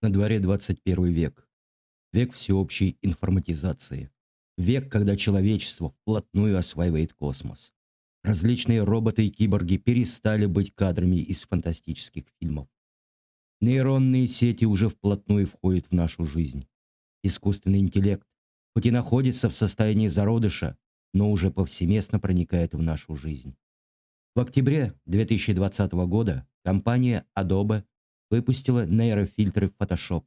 На дворе 21 век. Век всеобщей информатизации. Век, когда человечество вплотную осваивает космос. Различные роботы и киборги перестали быть кадрами из фантастических фильмов. Нейронные сети уже вплотную входят в нашу жизнь. Искусственный интеллект, хоть и находится в состоянии зародыша, но уже повсеместно проникает в нашу жизнь. В октябре 2020 года компания Adobe выпустила нейрофильтры Photoshop.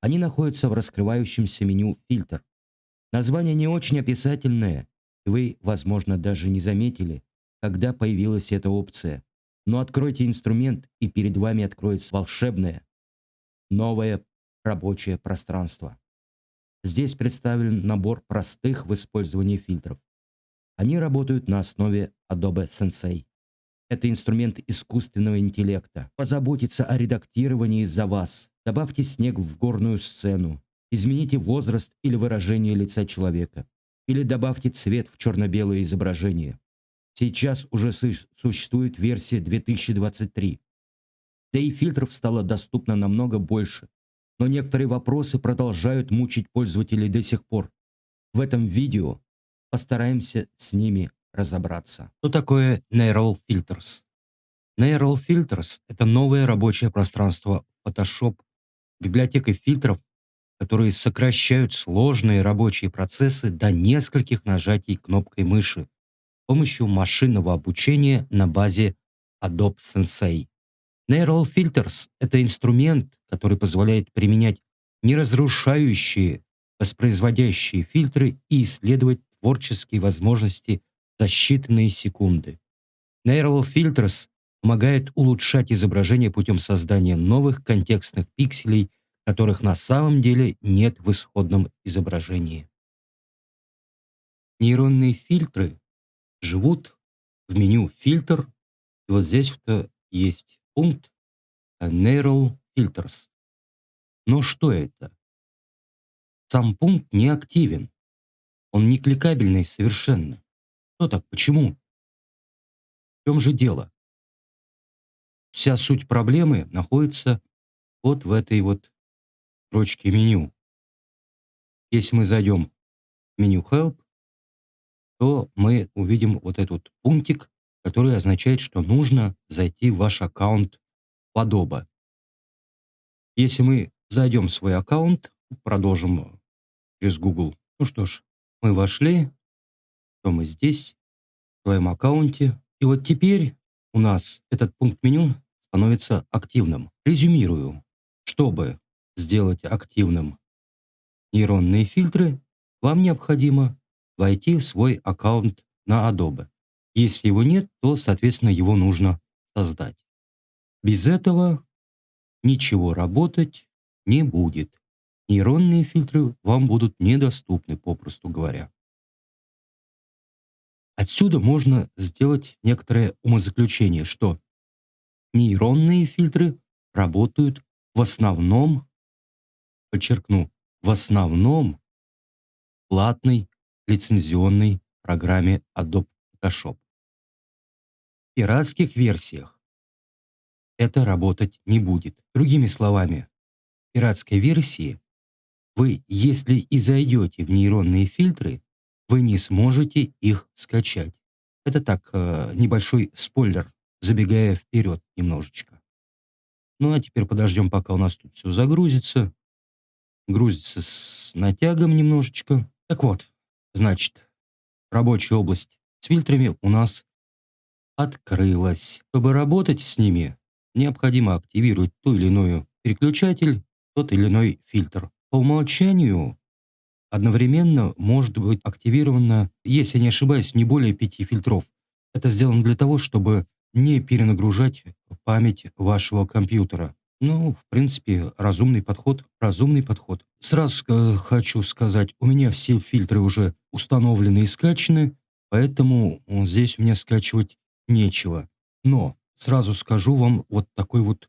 Они находятся в раскрывающемся меню «Фильтр». Название не очень описательное, и вы, возможно, даже не заметили, когда появилась эта опция. Но откройте инструмент, и перед вами откроется волшебное, новое рабочее пространство. Здесь представлен набор простых в использовании фильтров. Они работают на основе Adobe Sensei. Это инструмент искусственного интеллекта. Позаботиться о редактировании за вас. Добавьте снег в горную сцену. Измените возраст или выражение лица человека. Или добавьте цвет в черно-белое изображение. Сейчас уже существует версия 2023. Да и фильтров стало доступно намного больше. Но некоторые вопросы продолжают мучить пользователей до сих пор. В этом видео постараемся с ними разобраться. Что такое Neural Filters? Neural Filters — это новое рабочее пространство Photoshop, библиотека фильтров, которые сокращают сложные рабочие процессы до нескольких нажатий кнопкой мыши с помощью машинного обучения на базе Adobe Sensei. Neural Filters — это инструмент, который позволяет применять неразрушающие, воспроизводящие фильтры и исследовать творческие возможности за считанные секунды. Neural Filters помогает улучшать изображение путем создания новых контекстных пикселей, которых на самом деле нет в исходном изображении. Нейронные фильтры живут в меню «Фильтр», и вот здесь вот есть пункт Neural Filters. Но что это? Сам пункт не активен. Он не кликабельный совершенно. Что так? Почему? В чем же дело? Вся суть проблемы находится вот в этой вот строчке меню. Если мы зайдем в меню Help, то мы увидим вот этот пунктик, который означает, что нужно зайти в ваш аккаунт Adobe. Если мы зайдем в свой аккаунт, продолжим через Google. Ну что ж, мы вошли, то мы здесь, в своем аккаунте. И вот теперь у нас этот пункт меню становится активным. Резюмирую. Чтобы сделать активным нейронные фильтры, вам необходимо войти в свой аккаунт на Adobe. Если его нет, то, соответственно, его нужно создать. Без этого ничего работать не будет. Нейронные фильтры вам будут недоступны, попросту говоря. Отсюда можно сделать некоторое умозаключение, что нейронные фильтры работают в основном, подчеркну, в основном платной лицензионной программе Adobe Photoshop. В пиратских версиях это работать не будет. Другими словами, в пиратской версии вы, если и зайдете в нейронные фильтры, вы не сможете их скачать. Это так, э, небольшой спойлер, забегая вперед немножечко. Ну а теперь подождем, пока у нас тут все загрузится. Грузится с натягом немножечко. Так вот, значит, рабочая область с фильтрами у нас открылась. Чтобы работать с ними, необходимо активировать ту или иную переключатель, тот или иной фильтр. По умолчанию одновременно может быть активировано, если не ошибаюсь, не более пяти фильтров. Это сделано для того, чтобы не перенагружать память вашего компьютера. Ну, в принципе, разумный подход, разумный подход. Сразу э, хочу сказать, у меня все фильтры уже установлены и скачаны, поэтому здесь мне скачивать нечего. Но сразу скажу вам вот такую вот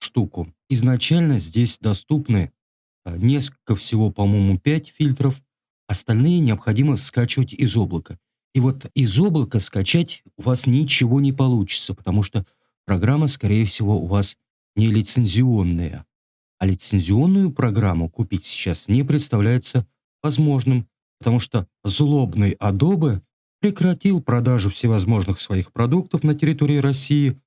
штуку. Изначально здесь доступны Э, несколько всего, по-моему, 5 фильтров. Остальные необходимо скачивать из облака. И вот из облака скачать у вас ничего не получится, потому что программа, скорее всего, у вас не лицензионная. А лицензионную программу купить сейчас не представляется возможным, потому что злобный Adobe прекратил продажу всевозможных своих продуктов на территории России,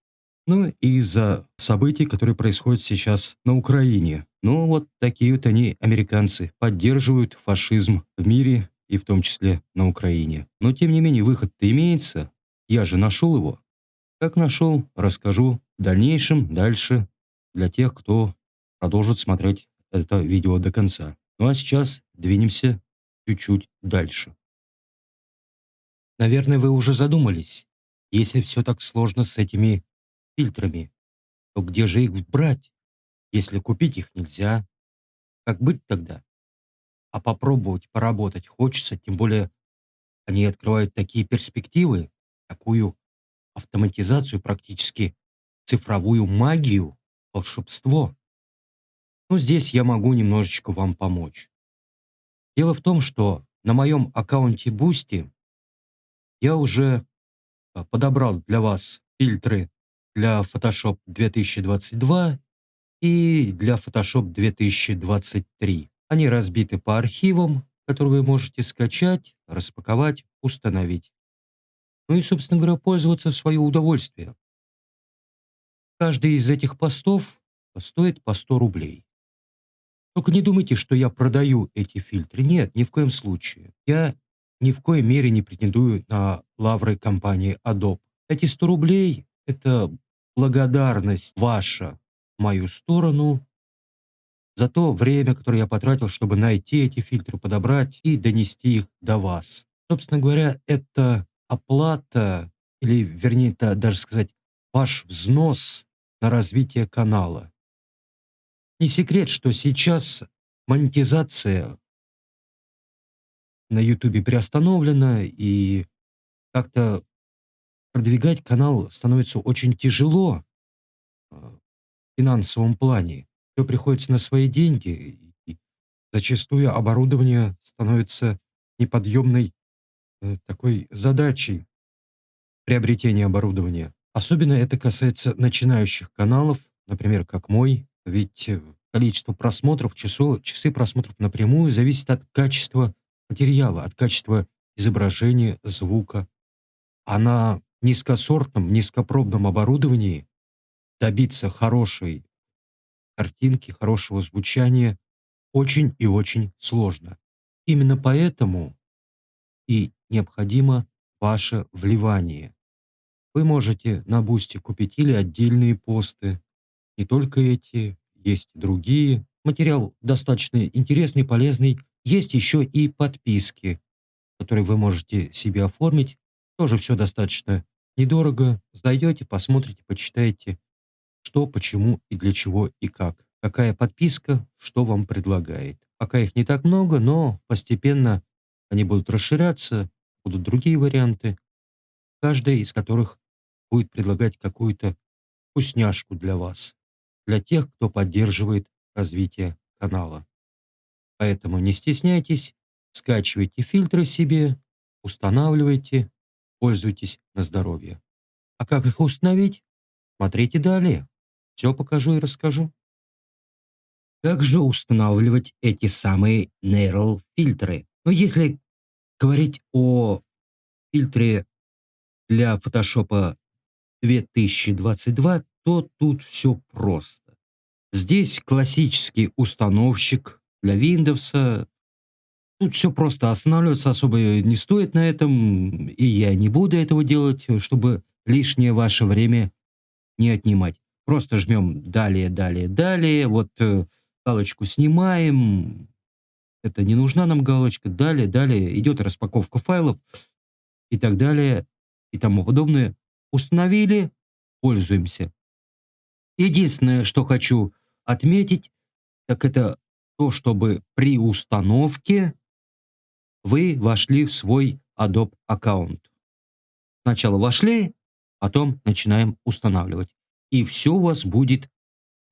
ну и из-за событий, которые происходят сейчас на Украине. Ну вот такие вот они, американцы, поддерживают фашизм в мире и в том числе на Украине. Но тем не менее выход-то имеется, я же нашел его. Как нашел, расскажу в дальнейшем, дальше, для тех, кто продолжит смотреть это видео до конца. Ну а сейчас двинемся чуть-чуть дальше. Наверное, вы уже задумались, если все так сложно с этими фильтрами, то где же их брать, если купить их нельзя? Как быть тогда? А попробовать поработать хочется, тем более они открывают такие перспективы, такую автоматизацию, практически цифровую магию, волшебство. Но здесь я могу немножечко вам помочь. Дело в том, что на моем аккаунте Boosty я уже а, подобрал для вас фильтры для Photoshop 2022 и для Photoshop 2023. Они разбиты по архивам, которые вы можете скачать, распаковать, установить. Ну и, собственно говоря, пользоваться в свое удовольствие. Каждый из этих постов стоит по 100 рублей. Только не думайте, что я продаю эти фильтры. Нет, ни в коем случае. Я ни в коей мере не претендую на лавры компании Adobe. Эти 100 рублей – это благодарность ваша в мою сторону за то время, которое я потратил, чтобы найти эти фильтры, подобрать и донести их до вас. Собственно говоря, это оплата, или вернее, это даже сказать, ваш взнос на развитие канала. Не секрет, что сейчас монетизация на YouTube приостановлена, и как-то продвигать канал становится очень тяжело э, в финансовом плане. Все приходится на свои деньги, и зачастую оборудование становится неподъемной э, такой задачей приобретения оборудования. Особенно это касается начинающих каналов, например, как мой, ведь э, количество просмотров, часов, часы просмотров напрямую зависит от качества материала, от качества изображения, звука. А на низкосортном, низкопробном оборудовании добиться хорошей картинки, хорошего звучания очень и очень сложно. Именно поэтому и необходимо ваше вливание. Вы можете на Boosty купить или отдельные посты, не только эти, есть другие. Материал достаточно интересный, полезный. Есть еще и подписки, которые вы можете себе оформить. Тоже все достаточно недорого. Зайдете, посмотрите, почитаете, что, почему и для чего и как. Какая подписка, что вам предлагает. Пока их не так много, но постепенно они будут расширяться, будут другие варианты, каждая из которых будет предлагать какую-то вкусняшку для вас для тех, кто поддерживает развитие канала. Поэтому не стесняйтесь, скачивайте фильтры себе, устанавливайте, пользуйтесь на здоровье. А как их установить? Смотрите далее. Все покажу и расскажу. Как же устанавливать эти самые Neural фильтры? Ну, если говорить о фильтре для Photoshop 2022, то тут все просто. Здесь классический установщик для Windows. Тут все просто. Останавливаться особо не стоит на этом, и я не буду этого делать, чтобы лишнее ваше время не отнимать. Просто жмем далее, далее, далее. Вот э, галочку снимаем. Это не нужна нам галочка. Далее, далее. Идет распаковка файлов и так далее и тому подобное. Установили, пользуемся. Единственное, что хочу отметить, так это то, чтобы при установке вы вошли в свой Adobe аккаунт. Сначала вошли, потом начинаем устанавливать. И все у вас будет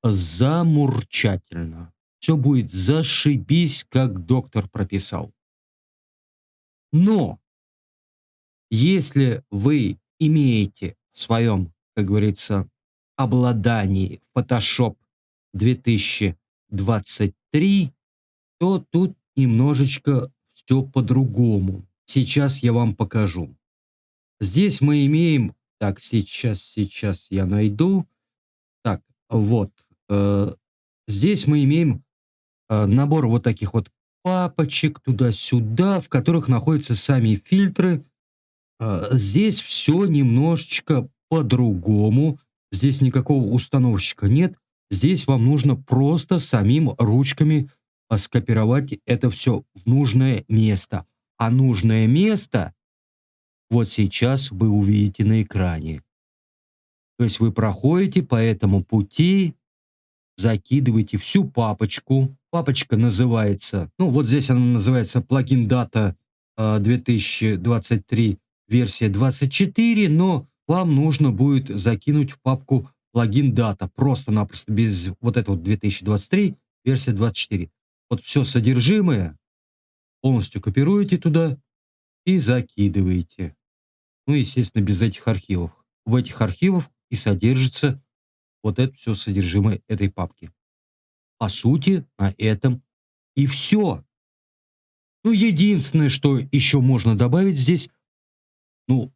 замурчательно. Все будет зашибись, как доктор прописал. Но если вы имеете в своем, как говорится, обладании Photoshop 2022 2023, то тут немножечко все по-другому. Сейчас я вам покажу. Здесь мы имеем... Так, сейчас, сейчас я найду. Так, вот. Э, здесь мы имеем э, набор вот таких вот папочек туда-сюда, в которых находятся сами фильтры. Э, здесь все немножечко по-другому. Здесь никакого установщика нет. Здесь вам нужно просто самим ручками скопировать это все в нужное место. А нужное место вот сейчас вы увидите на экране. То есть вы проходите по этому пути, закидываете всю папочку. Папочка называется, ну вот здесь она называется плагин дата 2023 версия 24, но вам нужно будет закинуть в папку плагин дата, просто-напросто без вот этого 2023 версия 24. Вот все содержимое полностью копируете туда и закидываете. Ну, естественно, без этих архивов. В этих архивах и содержится вот это все содержимое этой папки. По сути, на этом и все. Ну, единственное, что еще можно добавить здесь, ну,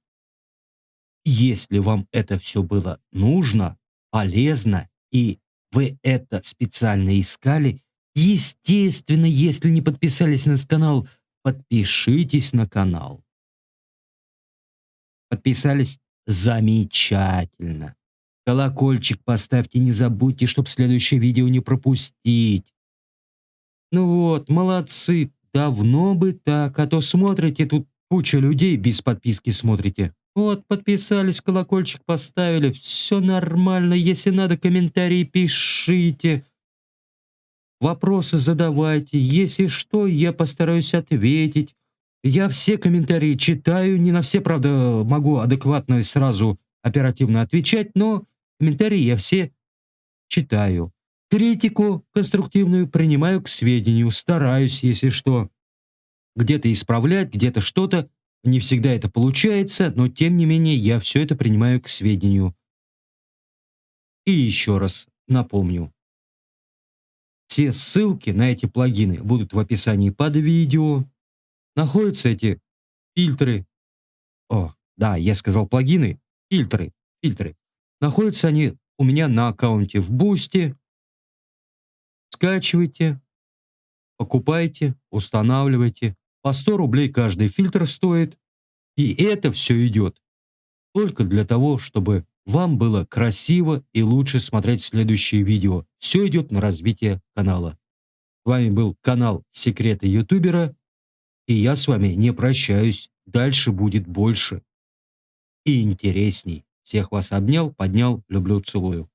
если вам это все было нужно, полезно, и вы это специально искали, естественно, если не подписались на канал, подпишитесь на канал. Подписались? Замечательно. Колокольчик поставьте, не забудьте, чтобы следующее видео не пропустить. Ну вот, молодцы, давно бы так, а то смотрите, тут куча людей без подписки смотрите. Вот, подписались, колокольчик поставили, все нормально, если надо, комментарии пишите. Вопросы задавайте, если что, я постараюсь ответить. Я все комментарии читаю, не на все, правда, могу адекватно и сразу оперативно отвечать, но комментарии я все читаю. Критику конструктивную принимаю к сведению, стараюсь, если что, где-то исправлять, где-то что-то. Не всегда это получается, но тем не менее я все это принимаю к сведению. И еще раз напомню. Все ссылки на эти плагины будут в описании под видео находятся эти фильтры. О, да, я сказал плагины. Фильтры, фильтры. Находятся они у меня на аккаунте в Boosty. Скачивайте, покупайте, устанавливайте. По 100 рублей каждый фильтр стоит. И это все идет только для того, чтобы вам было красиво и лучше смотреть следующие видео. Все идет на развитие канала. С вами был канал Секреты Ютубера. И я с вами не прощаюсь. Дальше будет больше и интересней. Всех вас обнял, поднял, люблю, целую.